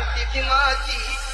शांति की माँ की